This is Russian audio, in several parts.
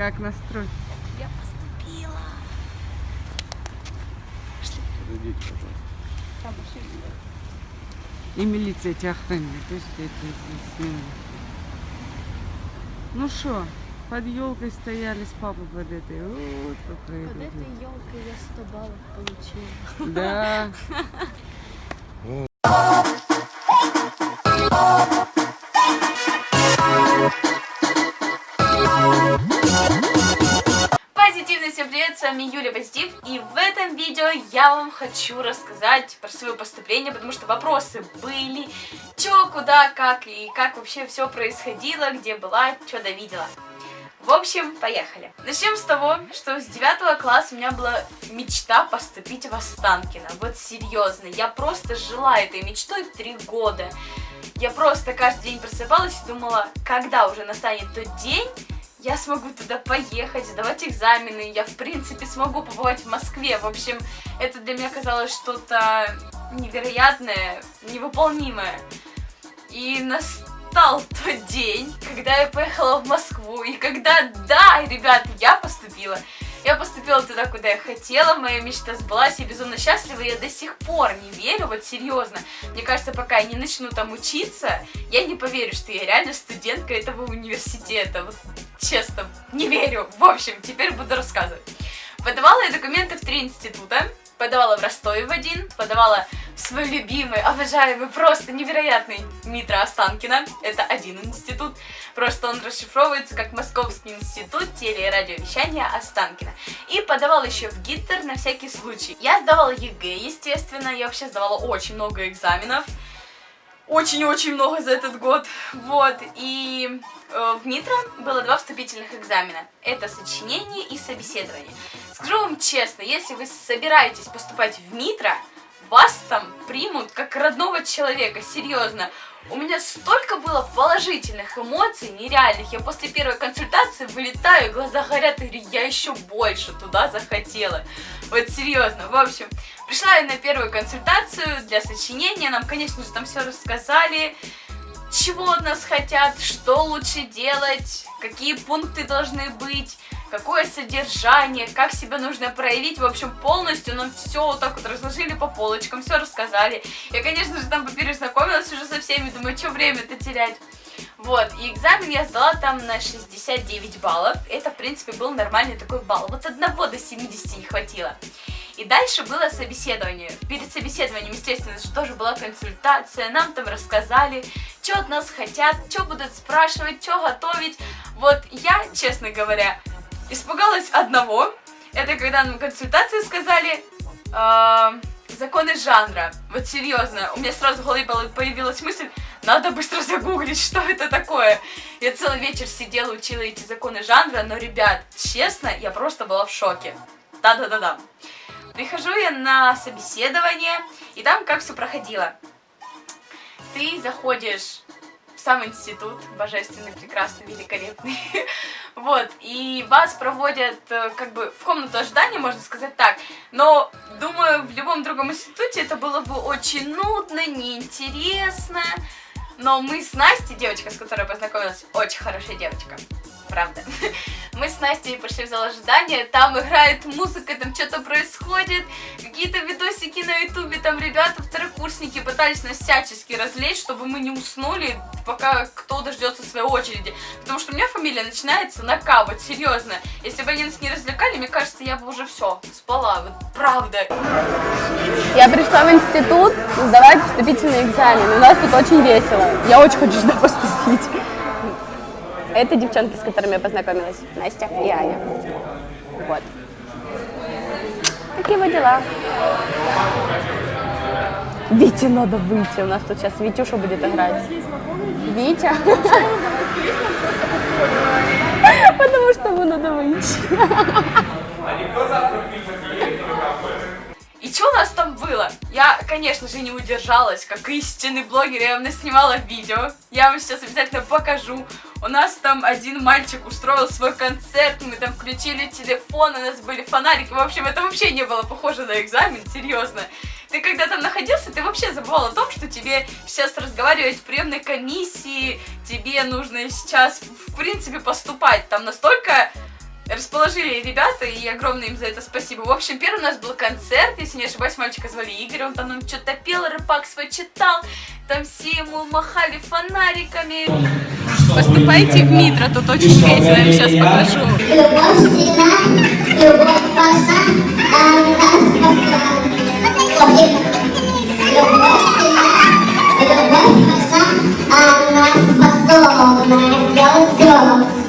Как настрой? Я поступила. Подойдите, пожалуйста. Там машина. И милиция тебя охраняет. Здесь? Ну что, под елкой стояли с папой под этой. Вот какая Под этой елкой я 100 баллов получила. Да. с вами Юля Позитив, и в этом видео я вам хочу рассказать про свое поступление, потому что вопросы были, чё, куда, как и как вообще все происходило, где была, что довидела. В общем, поехали. Начнем с того, что с 9 класса у меня была мечта поступить в Останкино. Вот серьезно, я просто жила этой мечтой три года. Я просто каждый день просыпалась и думала, когда уже настанет тот день, я смогу туда поехать, сдавать экзамены, я в принципе смогу побывать в Москве. В общем, это для меня казалось что-то невероятное, невыполнимое. И настал тот день, когда я поехала в Москву, и когда, да, ребят, я поступила. Я поступила туда, куда я хотела, моя мечта сбылась, я безумно счастлива, я до сих пор не верю, вот серьезно. Мне кажется, пока я не начну там учиться, я не поверю, что я реально студентка этого университета. Вот честно, не верю. В общем, теперь буду рассказывать. Подавала я документы в три института. Подавала в Ростове в один, подавала в свой любимый, обожаемый, просто невероятный МИТРО Останкино. Это один институт. Просто он расшифровывается как Московский институт теле- и радиовещания Останкина. И подавала еще в ГИТР на всякий случай. Я сдавала ЕГЭ, естественно. Я вообще сдавала очень много экзаменов очень-очень много за этот год. Вот, и э, в МИТРО было два вступительных экзамена. Это сочинение и собеседование. Скажу вам честно, если вы собираетесь поступать в МИТРО, вас там примут как родного человека, серьезно. У меня столько было положительных эмоций, нереальных. Я после первой консультации вылетаю, глаза горят, и говорю, я еще больше туда захотела. Вот серьезно. В общем, пришла я на первую консультацию для сочинения. Нам, конечно же, там все рассказали, чего от нас хотят, что лучше делать, какие пункты должны быть, какое содержание, как себя нужно проявить. В общем, полностью нам все вот так вот разложили по полочкам, все рассказали. Я, конечно же, там поперезнакомилась уже со всеми, думаю, что время-то терять. Вот, и экзамен я сдала там на 69 баллов. Это, в принципе, был нормальный такой балл. Вот одного до 70 не хватило. И дальше было собеседование. Перед собеседованием, естественно, же тоже была консультация. Нам там рассказали, что от нас хотят, что будут спрашивать, что готовить. Вот я, честно говоря, испугалась одного. Это когда нам консультации сказали э, законы жанра. Вот серьезно, у меня сразу в голове появилась мысль, надо быстро загуглить, что это такое. Я целый вечер сидела, учила эти законы жанра, но, ребят, честно, я просто была в шоке. Да-да-да-да. Прихожу я на собеседование, и там как все проходило. Ты заходишь сам институт, божественный, прекрасный, великолепный, вот, и вас проводят э, как бы в комнату ожидания, можно сказать так, но, думаю, в любом другом институте это было бы очень нудно, неинтересно, но мы с Настей, девочка, с которой познакомилась, очень хорошая девочка, правда. Мы с Настей пошли в зал ожидания, там играет музыка, там что-то происходит, какие-то видосики на ютубе, там ребята, второкурсники пытались нас всячески развлечь, чтобы мы не уснули, пока кто дождется своей очереди. Потому что у меня фамилия начинается на К, серьезно. Если бы они нас не развлекали, мне кажется, я бы уже все, спала, вот правда. Я пришла в институт сдавать вступительный экзамен. У нас тут очень весело. Я очень хочу сюда поступить. Это девчонки, с которыми я познакомилась. Настя и Аня. Вот. Такие вот дела. Вите надо выйти. У нас тут сейчас Витюша будет играть. Витя. Потому что ему надо выйти. И что у нас там было? Я, конечно же, не удержалась, как истинный блогер, я вам снимала видео. Я вам сейчас обязательно покажу. У нас там один мальчик устроил свой концерт, мы там включили телефон, у нас были фонарики. В общем, это вообще не было похоже на экзамен, серьезно. Ты когда там находился, ты вообще забывал о том, что тебе сейчас разговаривать в приемной комиссии, тебе нужно сейчас, в принципе, поступать. Там настолько расположили ребята, и огромное им за это спасибо. В общем, первый у нас был концерт, если не ошибаюсь, мальчика звали Игорь, он там нам что-то пел, рэпак свой читал, там все ему махали фонариками. Поступайте в Митро, тут очень весело, я сейчас покажу. Любовь всегда, любовь ваша, а нас спасла. Любовь всегда, любовь ваша, а нас способна сделать все.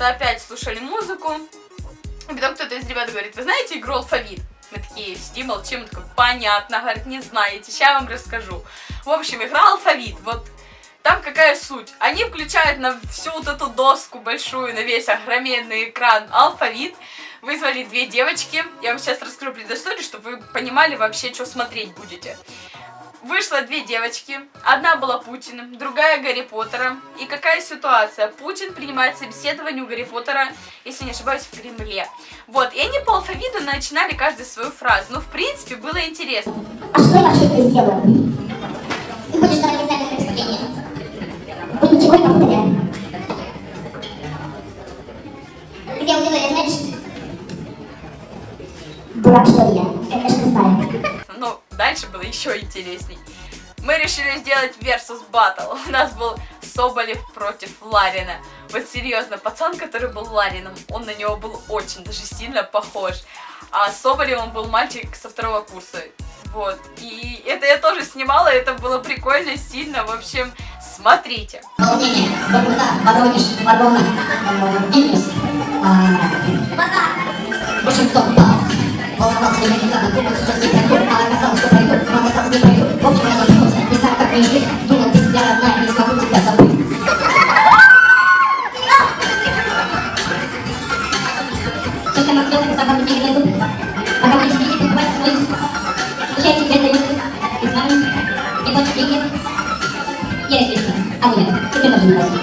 Что-то опять слушали музыку. И потом кто-то из ребят говорит, вы знаете игру алфавит? Мы такие сидим, молчим, он такой, понятно, говорит, не знаете, сейчас я вам расскажу. В общем, игра алфавит, вот там какая суть? Они включают на всю вот эту доску большую, на весь огроменный экран алфавит, вызвали две девочки, я вам сейчас расскажу предысторию, чтобы вы понимали вообще, что смотреть будете. Вышло две девочки, одна была Путиным, другая Гарри Поттером. И какая ситуация? Путин принимает собеседование у Гарри Поттера, если не ошибаюсь, в Кремле. Вот, и они по алфавиту начинали каждую свою фразу. Ну, в принципе, было интересно. А что вообще здесь делаю? Ты хочешь давать экзамен на преступление? Вы ничего не? Интересней. Мы решили сделать versus battle. У нас был Соболев против Ларина. Вот серьезно, пацан, который был Ларином, он на него был очень даже сильно похож. А Соболевым был мальчик со второго курса. Вот. И это я тоже снимала, это было прикольно, сильно. В общем, смотрите. Волнение. А нет, теперь тоже не возьму.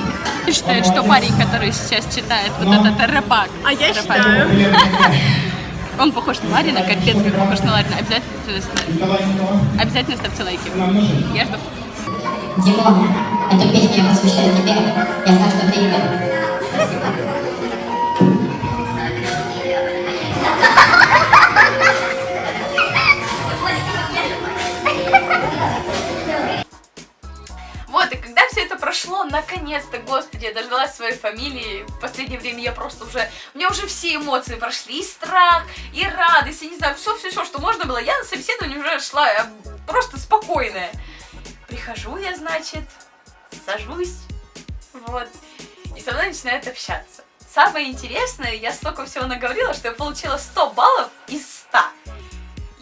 Считает, что парень, который сейчас читает вот этот рэпак. А я считаю. Он похож на Ларина, капец, как похож на Ларина. Обязательно, ставьте- обязательно ставьте лайки. Я жду. Димон, эту песню я посвящаю тебе. Я знаю, что ты ее господи, я дождалась своей фамилии. В последнее время я просто уже... У меня уже все эмоции прошли. И страх, и радость, я не знаю, все-все-все, что можно было. Я на собеседование уже шла э, просто спокойная. Прихожу я, значит, сажусь, вот, и со мной начинают общаться. Самое интересное, я столько всего наговорила, что я получила 100 баллов из 100.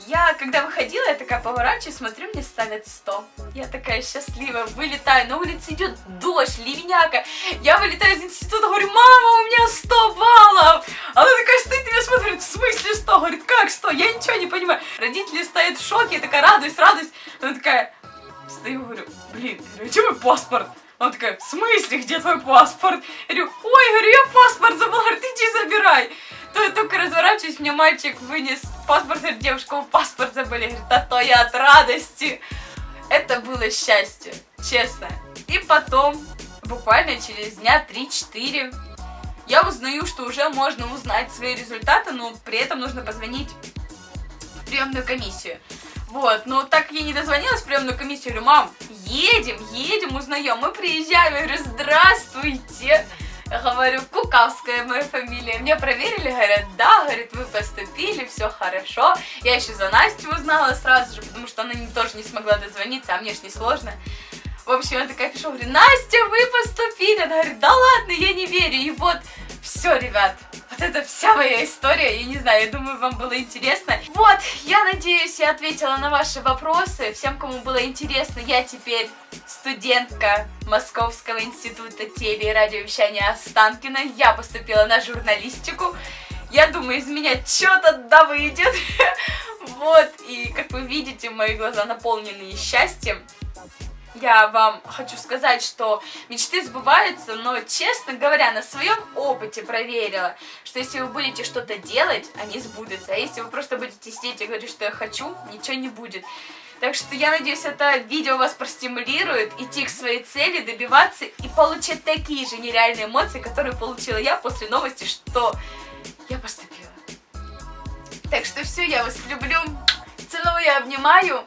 Я, когда выходила, я такая поворачиваюсь, смотрю, мне ставят 100. Я такая счастливая, вылетаю, на улице идет дождь, ливняка. Я вылетаю из института, говорю, мама, у меня 100 баллов. Она такая стоит меня смотрит, в смысле 100? Говорит, как 100? Я ничего не понимаю. Родители стоят в шоке, я такая, радуюсь, радуюсь. Она такая, стою, говорю, блин, а где мой паспорт? Она такая, в смысле, где твой паспорт? Я говорю, ой, говорю, я паспорт забыла, говорит, иди забирай. То я только разворачиваюсь, мне мальчик вынес паспорт, говорит, девушка, вы паспорт забыли. Говорит, а то я от радости. Это было счастье, честно. И потом, буквально через дня 3-4, я узнаю, что уже можно узнать свои результаты, но при этом нужно позвонить в приемную комиссию. Вот, но так я не дозвонилась в приемную комиссию, говорю, мам, едем, едем, узнаем. Мы приезжаем, я говорю, здравствуйте. Говорю, Кукавская моя фамилия. Мне проверили, говорят, да, говорит, вы поступили, все хорошо. Я еще за Настю узнала сразу же, потому что она тоже не смогла дозвониться, а мне ж не сложно. В общем, я такая пишу, говорю, Настя, вы поступили. Она говорит, да ладно, я не верю. И вот, все, ребят, вот это вся моя история. Я не знаю, я думаю, вам было интересно. Вот, я надеюсь, я ответила на ваши вопросы. Всем, кому было интересно, я теперь студентка Московского института теле- и радиовещания Останкина. Я поступила на журналистику. Я думаю, из меня что-то да выйдет. Вот, и как вы видите, мои глаза наполнены счастьем. Я вам хочу сказать, что мечты сбываются, но, честно говоря, на своем опыте проверила, что если вы будете что-то делать, они сбудутся. А если вы просто будете сидеть и говорить, что я хочу, ничего не будет. Так что я надеюсь, это видео вас простимулирует идти к своей цели, добиваться и получать такие же нереальные эмоции, которые получила я после новости, что я поступила. Так что все, я вас люблю, целую, обнимаю.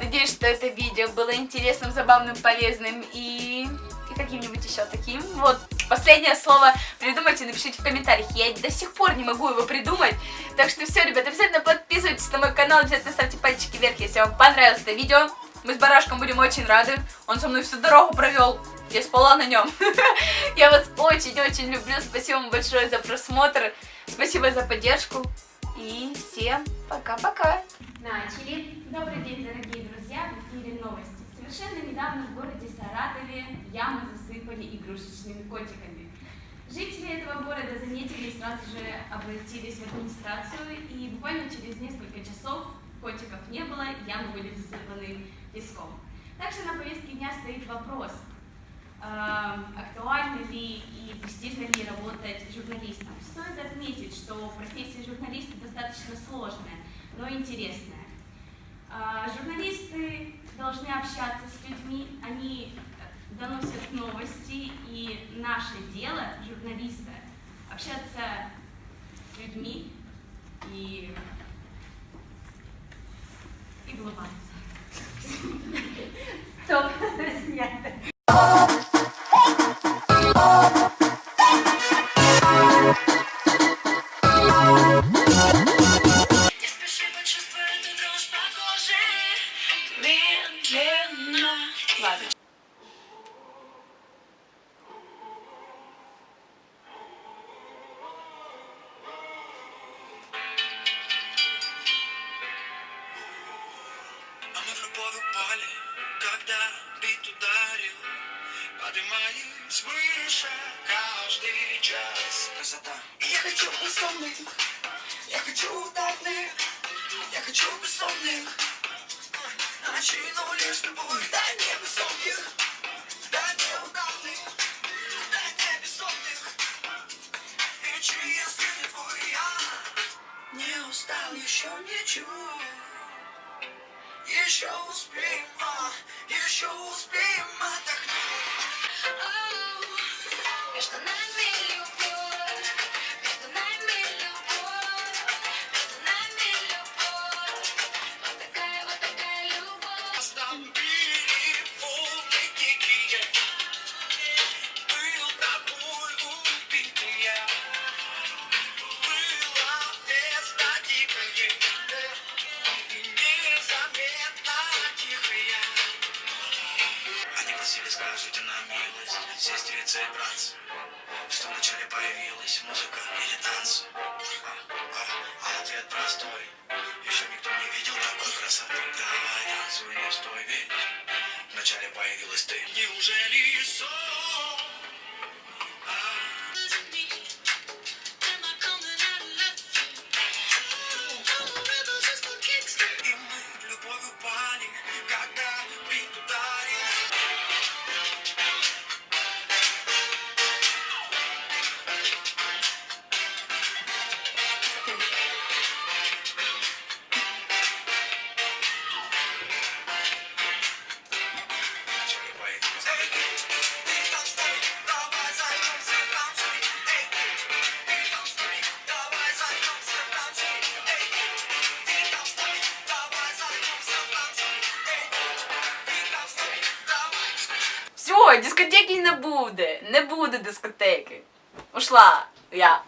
Надеюсь, что это видео было интересным, забавным, полезным и, и каким-нибудь еще таким. Вот, последнее слово придумайте, напишите в комментариях. Я до сих пор не могу его придумать. Так что все, ребят, обязательно подписывайтесь на мой канал, обязательно ставьте пальчики вверх, если вам понравилось это видео. Мы с Барашком будем очень рады. Он со мной всю дорогу провел. Я спала на нем. Я вас очень-очень люблю. Спасибо вам большое за просмотр. Спасибо за поддержку. И всем пока-пока. Начали. Добрый день, дорогие в эфире новости. Совершенно недавно в городе Саратове ямы засыпали игрушечными котиками. Жители этого города заметили и сразу же обратились в администрацию, и буквально через несколько часов котиков не было, ямы были засыпаны песком. Также на повестке дня стоит вопрос, э, актуально ли и престижно ли работать журналистом. Стоит отметить, что профессия журналиста достаточно сложная, но интересная. А, Журналисты должны общаться с людьми, они доносят новости, и наше дело, журналиста, общаться с людьми и, и улыбаться. Стоп, снято. Еще ничего. Еще успеем, а, еще успеем сестрица и братцы, что вначале появилась музыка или танцы. А, а, а ответ простой, еще никто не видел такой красоты. Говорят, свой не стой верить, вначале появилась ты. Неужели сон? Все, дискотеки не буде. Не буде дискотеки. Ушла я.